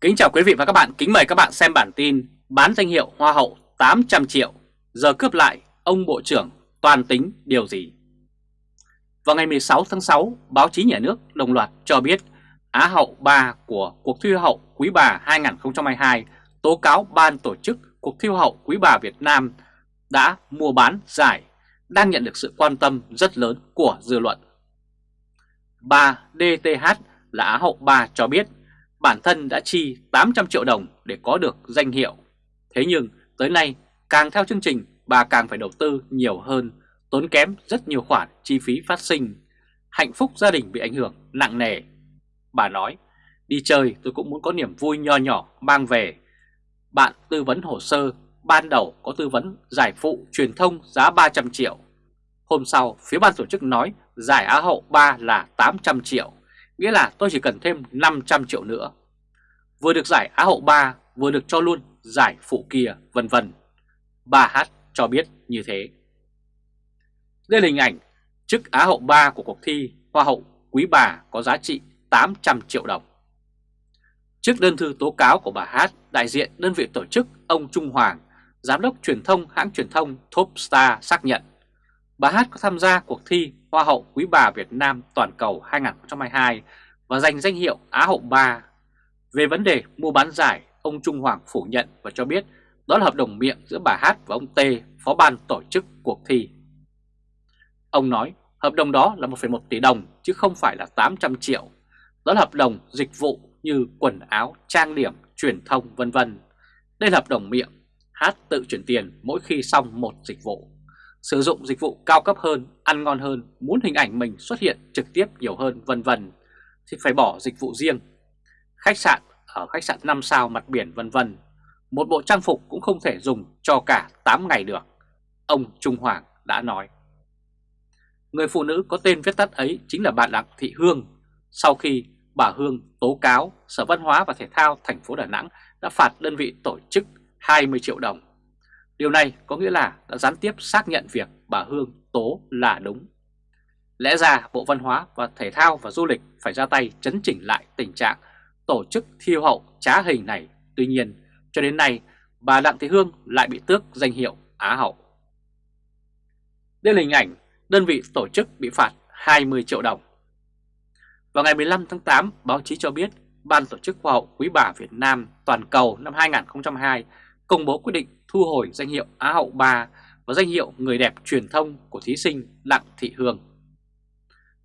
Kính chào quý vị và các bạn, kính mời các bạn xem bản tin bán danh hiệu Hoa hậu 800 triệu, giờ cướp lại ông Bộ trưởng toàn tính điều gì? Vào ngày 16 tháng 6, báo chí nhà nước đồng loạt cho biết Á hậu 3 của cuộc thi Hoa hậu Quý bà 2022 tố cáo ban tổ chức cuộc thi Hoa hậu Quý bà Việt Nam đã mua bán giải đang nhận được sự quan tâm rất lớn của dư luận. Bà DTH là Á hậu 3 cho biết bản thân đã chi 800 triệu đồng để có được danh hiệu. Thế nhưng tới nay càng theo chương trình bà càng phải đầu tư nhiều hơn, tốn kém rất nhiều khoản chi phí phát sinh. Hạnh phúc gia đình bị ảnh hưởng nặng nề. Bà nói, đi chơi tôi cũng muốn có niềm vui nho nhỏ mang về. Bạn tư vấn hồ sơ, ban đầu có tư vấn giải phụ truyền thông giá 300 triệu. Hôm sau, phía ban tổ chức nói giải Á hậu 3 là 800 triệu nghĩa là tôi chỉ cần thêm 500 triệu nữa. Vừa được giải Á hậu 3, vừa được cho luôn giải phụ kia, vân vân. Bà Hát cho biết như thế. Đây là hình ảnh chức Á hậu 3 của cuộc thi Hoa hậu Quý bà có giá trị 800 triệu đồng. Trước đơn thư tố cáo của bà Hát, đại diện đơn vị tổ chức ông Trung Hoàng, giám đốc truyền thông hãng truyền thông Topstar xác nhận bà Hát có tham gia cuộc thi Hoa hậu Quý bà Việt Nam toàn cầu 2022 và giành danh hiệu Á hậu 3. Về vấn đề mua bán giải, ông Trung Hoàng phủ nhận và cho biết đó là hợp đồng miệng giữa bà Hát và ông T, phó ban tổ chức cuộc thi. Ông nói hợp đồng đó là 1,1 tỷ đồng chứ không phải là 800 triệu. Đó là hợp đồng dịch vụ như quần áo, trang điểm, truyền thông vân vân. Đây là hợp đồng miệng, Hát tự chuyển tiền mỗi khi xong một dịch vụ sử dụng dịch vụ cao cấp hơn, ăn ngon hơn, muốn hình ảnh mình xuất hiện trực tiếp nhiều hơn vân vân thì phải bỏ dịch vụ riêng. Khách sạn ở khách sạn 5 sao mặt biển vân vân. Một bộ trang phục cũng không thể dùng cho cả 8 ngày được. Ông Trung Hoàng đã nói. Người phụ nữ có tên viết tắt ấy chính là bà Đặng Thị Hương. Sau khi bà Hương tố cáo, Sở Văn hóa và Thể thao thành phố Đà Nẵng đã phạt đơn vị tổ chức 20 triệu đồng Điều này có nghĩa là đã gián tiếp xác nhận việc bà Hương tố là đúng. Lẽ ra Bộ Văn hóa và Thể thao và Du lịch phải ra tay chấn chỉnh lại tình trạng tổ chức thiêu hậu trá hình này. Tuy nhiên, cho đến nay, bà Đặng Thị Hương lại bị tước danh hiệu Á hậu. Đây là hình ảnh đơn vị tổ chức bị phạt 20 triệu đồng. Vào ngày 15 tháng 8, báo chí cho biết Ban tổ chức Hoa hậu Quý bà Việt Nam toàn cầu năm 2022 công bố quyết định thu hồi danh hiệu Á hậu 3 và danh hiệu người đẹp truyền thông của thí sinh Đặng Thị Hương.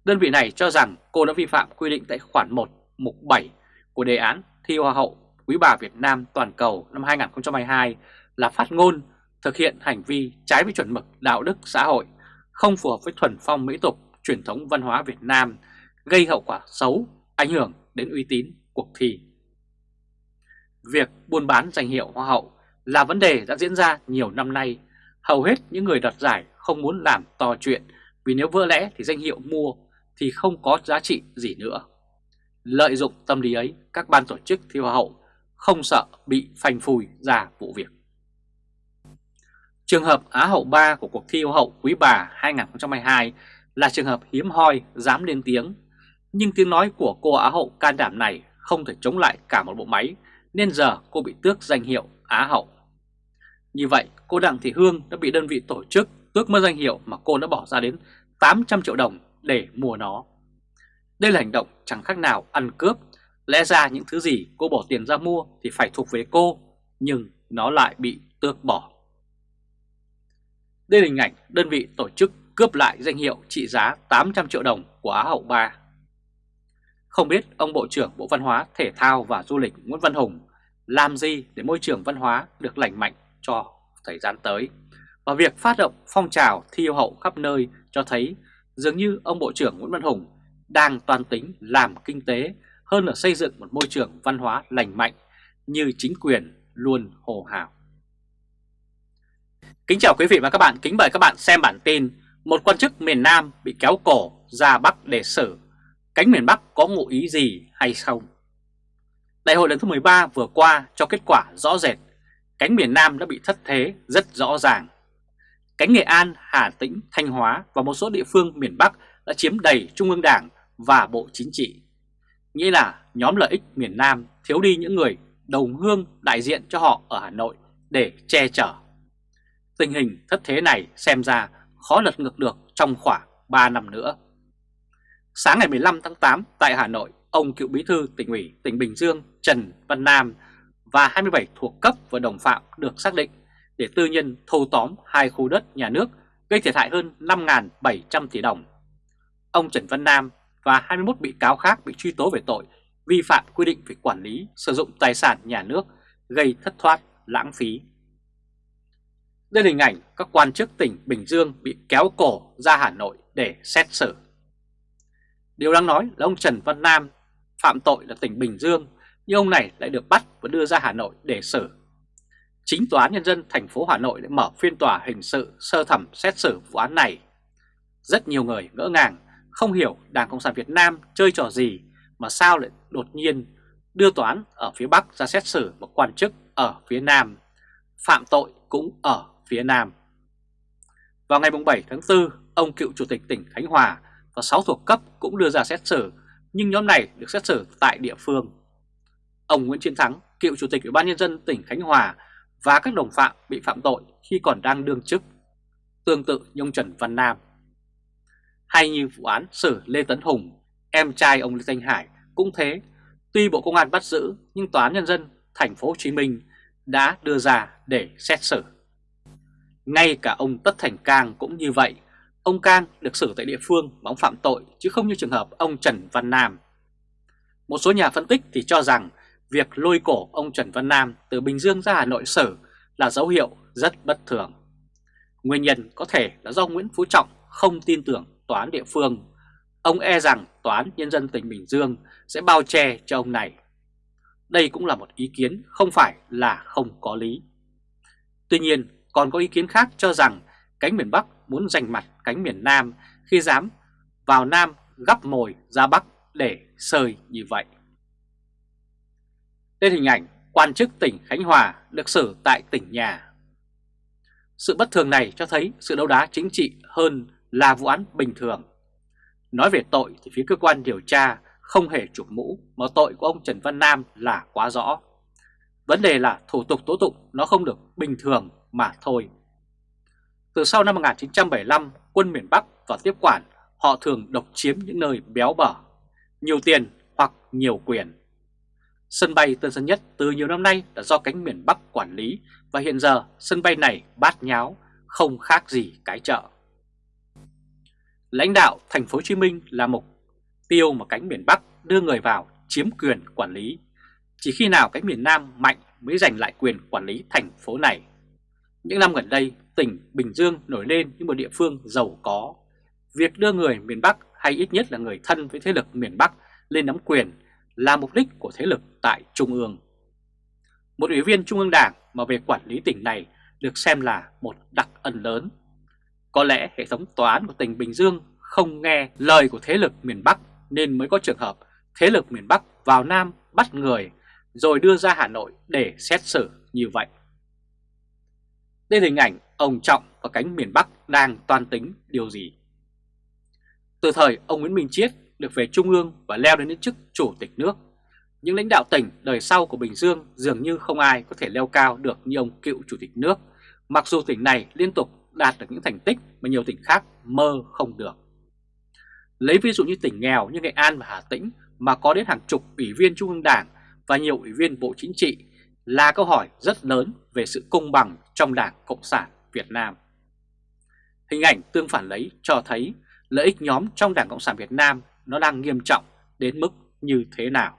Đơn vị này cho rằng cô đã vi phạm quy định tại khoản 1 mục 7 của đề án thi Hoa hậu Quý bà Việt Nam toàn cầu năm 2022 là phát ngôn thực hiện hành vi trái với chuẩn mực đạo đức xã hội, không phù hợp với thuần phong mỹ tục, truyền thống văn hóa Việt Nam, gây hậu quả xấu, ảnh hưởng đến uy tín cuộc thi. Việc buôn bán danh hiệu Hoa hậu là vấn đề đã diễn ra nhiều năm nay. Hầu hết những người đoạt giải không muốn làm to chuyện vì nếu vỡ lẽ thì danh hiệu mua thì không có giá trị gì nữa. Lợi dụng tâm lý ấy, các ban tổ chức thi hoa hậu không sợ bị phanh phui ra vụ việc. Trường hợp Á hậu 3 của cuộc thi Hoa hậu Quý bà 2022 là trường hợp hiếm hoi dám lên tiếng. Nhưng tiếng nói của cô Á hậu can đảm này không thể chống lại cả một bộ máy nên giờ cô bị tước danh hiệu Á hậu. Như vậy, cô Đặng Thị Hương đã bị đơn vị tổ chức tước mất danh hiệu mà cô đã bỏ ra đến 800 triệu đồng để mua nó. Đây là hành động chẳng khác nào ăn cướp. Lẽ ra những thứ gì cô bỏ tiền ra mua thì phải thuộc về cô, nhưng nó lại bị tước bỏ. Đây là hình ảnh đơn vị tổ chức cướp lại danh hiệu trị giá 800 triệu đồng của Á hậu 3. Không biết ông Bộ trưởng Bộ Văn hóa, Thể thao và Du lịch Nguyễn Văn Hùng làm gì để môi trường văn hóa được lành mạnh cho thời gian tới. Và việc phát động phong trào thi yêu hậu khắp nơi cho thấy dường như ông Bộ trưởng Nguyễn Văn Hùng đang toàn tính làm kinh tế hơn là xây dựng một môi trường văn hóa lành mạnh như chính quyền luôn hồ hào. Kính chào quý vị và các bạn, kính mời các bạn xem bản tin Một quan chức miền Nam bị kéo cổ ra Bắc để xử, cánh miền Bắc có ngụ ý gì hay không? Đại hội lần thứ 13 vừa qua cho kết quả rõ rệt, cánh miền Nam đã bị thất thế rất rõ ràng. Cánh Nghệ An, Hà Tĩnh, Thanh Hóa và một số địa phương miền Bắc đã chiếm đầy Trung ương Đảng và Bộ Chính trị. Nghĩa là nhóm lợi ích miền Nam thiếu đi những người đồng hương đại diện cho họ ở Hà Nội để che chở. Tình hình thất thế này xem ra khó lật ngược được trong khoảng 3 năm nữa. Sáng ngày 15 tháng 8 tại Hà Nội, ông cựu bí thư tỉnh ủy tỉnh Bình Dương Trần Văn Nam và 27 thuộc cấp và đồng phạm được xác định để tư nhân thâu tóm hai khu đất nhà nước gây thiệt hại hơn 5.700 tỷ đồng. Ông Trần Văn Nam và 21 bị cáo khác bị truy tố về tội vi phạm quy định về quản lý sử dụng tài sản nhà nước gây thất thoát, lãng phí. Đây là hình ảnh các quan chức tỉnh Bình Dương bị kéo cổ ra Hà Nội để xét xử. Điều đáng nói là ông Trần Văn Nam phạm tội là tỉnh Bình Dương, nhưng ông này lại được bắt và đưa ra Hà Nội để xử. Chính Tòa án Nhân dân thành phố Hà Nội đã mở phiên tòa hình sự sơ thẩm xét xử vụ án này. Rất nhiều người ngỡ ngàng, không hiểu Đảng Cộng sản Việt Nam chơi trò gì mà sao lại đột nhiên đưa tòa án ở phía Bắc ra xét xử một quan chức ở phía Nam, phạm tội cũng ở phía Nam. Vào ngày 7 tháng 4, ông cựu chủ tịch tỉnh Khánh Hòa và 6 thuộc cấp cũng đưa ra xét xử, nhưng nhóm này được xét xử tại địa phương. Ông Nguyễn Chiến Thắng, cựu chủ tịch Ủy ban nhân dân tỉnh Khánh Hòa và các đồng phạm bị phạm tội khi còn đang đương chức, tương tự như ông Trần Văn Nam. Hay như vụ án xử Lê Tấn Hùng, em trai ông Lê Thanh Hải cũng thế, tuy Bộ Công an bắt giữ nhưng Tòa án Nhân dân thành phố Hồ Chí Minh đã đưa ra để xét xử. Ngay cả ông Tất Thành Cang cũng như vậy, ông Cang được xử tại địa phương mà ông phạm tội chứ không như trường hợp ông Trần Văn Nam. Một số nhà phân tích thì cho rằng việc lôi cổ ông Trần Văn Nam từ Bình Dương ra Hà Nội xử là dấu hiệu rất bất thường. Nguyên nhân có thể là do Nguyễn Phú Trọng không tin tưởng tòa án địa phương. Ông e rằng tòa án nhân dân tỉnh Bình Dương sẽ bao che cho ông này. Đây cũng là một ý kiến không phải là không có lý. Tuy nhiên, còn có ý kiến khác cho rằng cánh miền Bắc muốn giành mặt cánh miền Nam khi dám vào Nam gắp mồi ra Bắc để sơi như vậy lên hình ảnh quan chức tỉnh Khánh Hòa được xử tại tỉnh nhà. Sự bất thường này cho thấy sự đấu đá chính trị hơn là vụ án bình thường. Nói về tội thì phía cơ quan điều tra không hề chụp mũ mà tội của ông Trần Văn Nam là quá rõ. Vấn đề là thủ tục tố tụng nó không được bình thường mà thôi. Từ sau năm 1975, quân miền Bắc và tiếp quản họ thường độc chiếm những nơi béo bở, nhiều tiền hoặc nhiều quyền. Sân bay Tân Sơn Nhất từ nhiều năm nay đã do cánh miền Bắc quản lý và hiện giờ sân bay này bát nháo, không khác gì cái chợ. Lãnh đạo thành phố Hồ Chí Minh là mục tiêu mà cánh miền Bắc đưa người vào chiếm quyền quản lý. Chỉ khi nào cánh miền Nam mạnh mới giành lại quyền quản lý thành phố này. Những năm gần đây, tỉnh Bình Dương nổi lên như một địa phương giàu có. Việc đưa người miền Bắc hay ít nhất là người thân với thế lực miền Bắc lên nắm quyền là mục đích của thế lực tại Trung ương. Một ủy viên Trung ương Đảng mà về quản lý tỉnh này được xem là một đặc ân lớn. Có lẽ hệ thống tòa án của tỉnh Bình Dương không nghe lời của thế lực miền Bắc nên mới có trường hợp thế lực miền Bắc vào Nam bắt người rồi đưa ra Hà Nội để xét xử như vậy. Đây là hình ảnh ông Trọng và cánh miền Bắc đang toan tính điều gì. Từ thời ông Nguyễn Minh Chiết được về Trung ương và leo đến chức chủ tịch nước, những lãnh đạo tỉnh đời sau của Bình Dương dường như không ai có thể leo cao được như ông cựu chủ tịch nước, mặc dù tỉnh này liên tục đạt được những thành tích mà nhiều tỉnh khác mơ không được. Lấy ví dụ như tỉnh nghèo như Nghệ An và Hà Tĩnh mà có đến hàng chục ủy viên Trung ương Đảng và nhiều ủy viên Bộ Chính trị là câu hỏi rất lớn về sự công bằng trong Đảng Cộng sản Việt Nam. Hình ảnh tương phản lấy cho thấy lợi ích nhóm trong Đảng Cộng sản Việt Nam nó đang nghiêm trọng đến mức như thế nào.